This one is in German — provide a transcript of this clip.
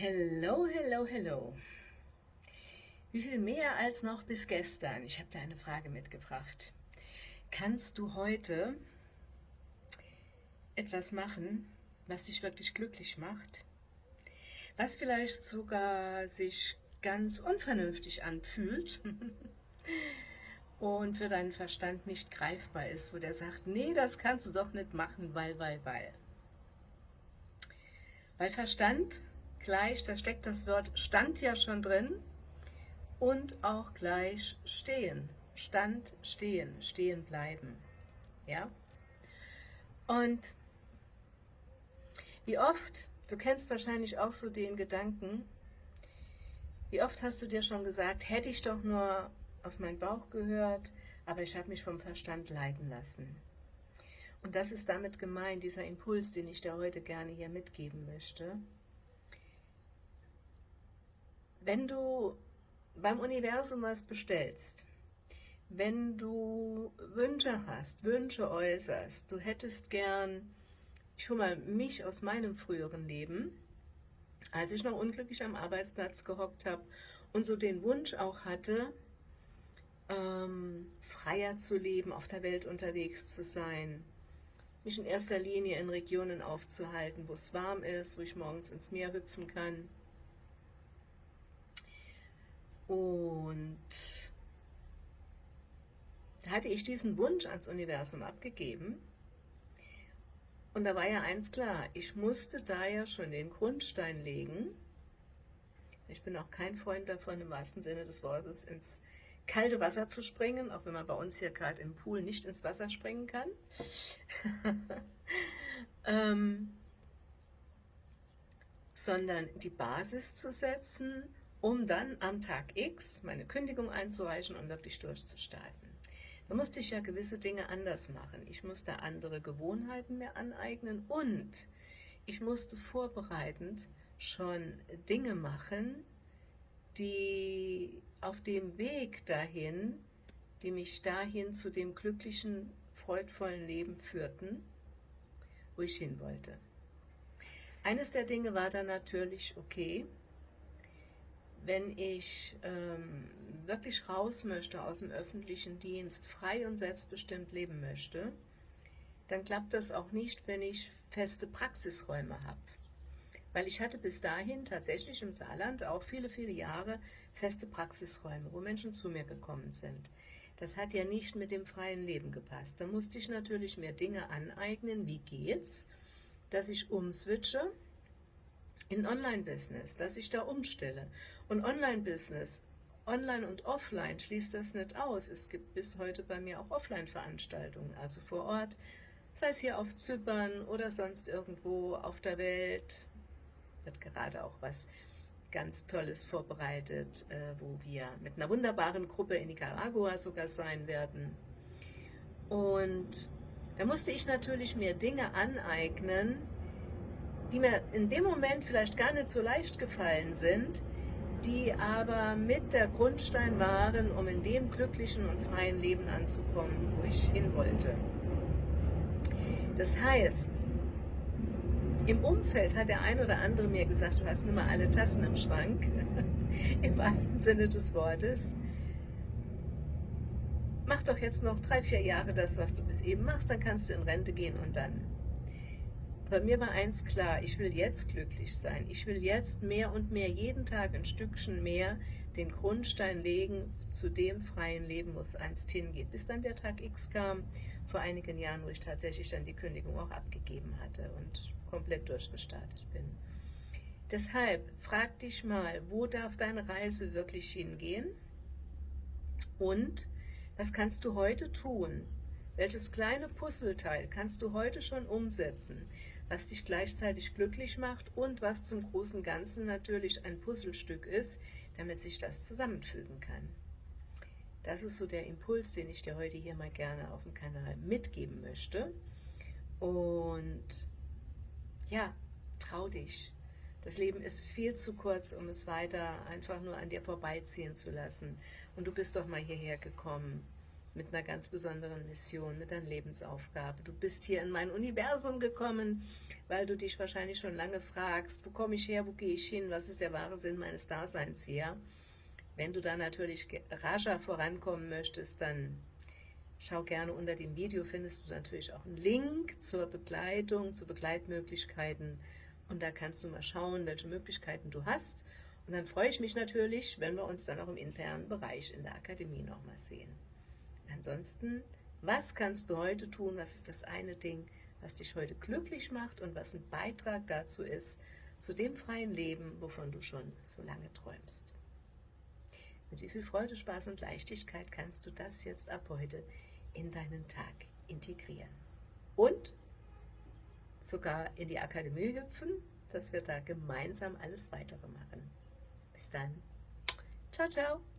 Hello, hello, hello. Wie viel mehr als noch bis gestern? Ich habe dir eine Frage mitgebracht. Kannst du heute etwas machen, was dich wirklich glücklich macht? Was vielleicht sogar sich ganz unvernünftig anfühlt und für deinen Verstand nicht greifbar ist, wo der sagt, nee, das kannst du doch nicht machen, weil, weil, weil. Bei Verstand gleich, da steckt das Wort Stand ja schon drin und auch gleich stehen. Stand, stehen, stehen bleiben. Ja? Und wie oft, du kennst wahrscheinlich auch so den Gedanken, wie oft hast du dir schon gesagt, hätte ich doch nur auf meinen Bauch gehört, aber ich habe mich vom Verstand leiten lassen. Und das ist damit gemeint, dieser Impuls, den ich dir heute gerne hier mitgeben möchte. Wenn du beim Universum was bestellst, wenn du Wünsche hast, Wünsche äußerst, du hättest gern, hole mal mich aus meinem früheren Leben, als ich noch unglücklich am Arbeitsplatz gehockt habe und so den Wunsch auch hatte, ähm, freier zu leben, auf der Welt unterwegs zu sein, mich in erster Linie in Regionen aufzuhalten, wo es warm ist, wo ich morgens ins Meer hüpfen kann, und da hatte ich diesen Wunsch ans Universum abgegeben. Und da war ja eins klar, ich musste da ja schon den Grundstein legen. Ich bin auch kein Freund davon, im wahrsten Sinne des Wortes ins kalte Wasser zu springen, auch wenn man bei uns hier gerade im Pool nicht ins Wasser springen kann. ähm, sondern die Basis zu setzen um dann am Tag X meine Kündigung einzureichen und wirklich durchzustarten. Da musste ich ja gewisse Dinge anders machen. Ich musste andere Gewohnheiten mir aneignen und ich musste vorbereitend schon Dinge machen, die auf dem Weg dahin, die mich dahin zu dem glücklichen, freudvollen Leben führten, wo ich hin wollte. Eines der Dinge war dann natürlich, okay, wenn ich ähm, wirklich raus möchte aus dem öffentlichen Dienst, frei und selbstbestimmt leben möchte, dann klappt das auch nicht, wenn ich feste Praxisräume habe. Weil ich hatte bis dahin tatsächlich im Saarland auch viele, viele Jahre feste Praxisräume, wo Menschen zu mir gekommen sind. Das hat ja nicht mit dem freien Leben gepasst. Da musste ich natürlich mir Dinge aneignen, wie geht's, dass ich umswitche in Online-Business, dass ich da umstelle. Und Online-Business, Online und Offline schließt das nicht aus. Es gibt bis heute bei mir auch Offline-Veranstaltungen, also vor Ort, sei es hier auf Zypern oder sonst irgendwo auf der Welt. Wird gerade auch was ganz Tolles vorbereitet, äh, wo wir mit einer wunderbaren Gruppe in Nicaragua sogar sein werden. Und da musste ich natürlich mir Dinge aneignen, die mir in dem Moment vielleicht gar nicht so leicht gefallen sind, die aber mit der Grundstein waren, um in dem glücklichen und freien Leben anzukommen, wo ich hin wollte. Das heißt, im Umfeld hat der ein oder andere mir gesagt, du hast nicht mal alle Tassen im Schrank, im wahrsten Sinne des Wortes. Mach doch jetzt noch drei, vier Jahre das, was du bis eben machst, dann kannst du in Rente gehen und dann. Bei mir war eins klar, ich will jetzt glücklich sein. Ich will jetzt mehr und mehr, jeden Tag ein Stückchen mehr, den Grundstein legen zu dem freien Leben, wo es einst hingeht. Bis dann der Tag X kam, vor einigen Jahren, wo ich tatsächlich dann die Kündigung auch abgegeben hatte und komplett durchgestartet bin. Deshalb frag dich mal, wo darf deine Reise wirklich hingehen? Und was kannst du heute tun? Welches kleine Puzzleteil kannst du heute schon umsetzen, was dich gleichzeitig glücklich macht und was zum großen Ganzen natürlich ein Puzzlestück ist, damit sich das zusammenfügen kann. Das ist so der Impuls, den ich dir heute hier mal gerne auf dem Kanal mitgeben möchte. Und ja, trau dich. Das Leben ist viel zu kurz, um es weiter einfach nur an dir vorbeiziehen zu lassen. Und du bist doch mal hierher gekommen, mit einer ganz besonderen Mission, mit deiner Lebensaufgabe. Du bist hier in mein Universum gekommen, weil du dich wahrscheinlich schon lange fragst, wo komme ich her, wo gehe ich hin, was ist der wahre Sinn meines Daseins hier. Wenn du da natürlich rascher vorankommen möchtest, dann schau gerne unter dem Video, findest du natürlich auch einen Link zur Begleitung, zu Begleitmöglichkeiten und da kannst du mal schauen, welche Möglichkeiten du hast und dann freue ich mich natürlich, wenn wir uns dann auch im internen Bereich in der Akademie nochmal sehen. Ansonsten, was kannst du heute tun? Was ist das eine Ding, was dich heute glücklich macht und was ein Beitrag dazu ist, zu dem freien Leben, wovon du schon so lange träumst? Mit wie viel Freude, Spaß und Leichtigkeit kannst du das jetzt ab heute in deinen Tag integrieren? Und sogar in die Akademie hüpfen, dass wir da gemeinsam alles weitere machen. Bis dann. Ciao, ciao.